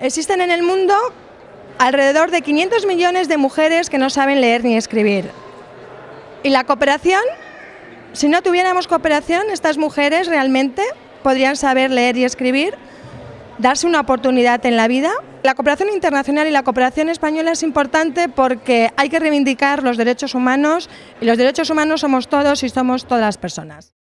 Existen en el mundo alrededor de 500 millones de mujeres que no saben leer ni escribir. ¿Y la cooperación? Si no tuviéramos cooperación, estas mujeres realmente podrían saber leer y escribir, darse una oportunidad en la vida. La cooperación internacional y la cooperación española es importante porque hay que reivindicar los derechos humanos y los derechos humanos somos todos y somos todas las personas.